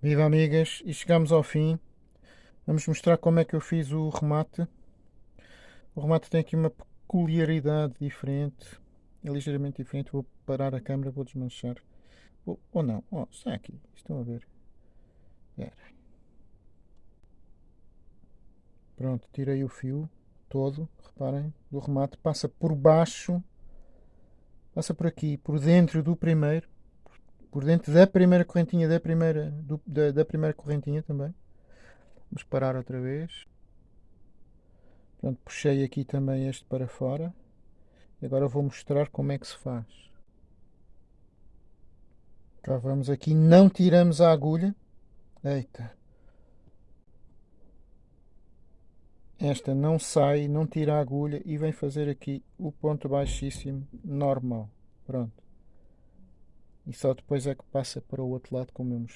Viva amigas, e chegamos ao fim. Vamos mostrar como é que eu fiz o remate. O remate tem aqui uma peculiaridade diferente. É ligeiramente diferente. Vou parar a câmera, vou desmanchar. Ou, ou não. Oh, está aqui. Estão a ver. Pronto, tirei o fio todo, reparem, do remate. Passa por baixo. Passa por aqui, por dentro do primeiro por dentro da primeira correntinha da primeira, do, da, da primeira correntinha também. Vamos parar outra vez. Pronto, puxei aqui também este para fora. E agora vou mostrar como é que se faz. Vamos aqui, não tiramos a agulha. Eita. Esta não sai, não tira a agulha e vem fazer aqui o ponto baixíssimo normal. Pronto e só depois é que passa para o outro lado como eu mostrei.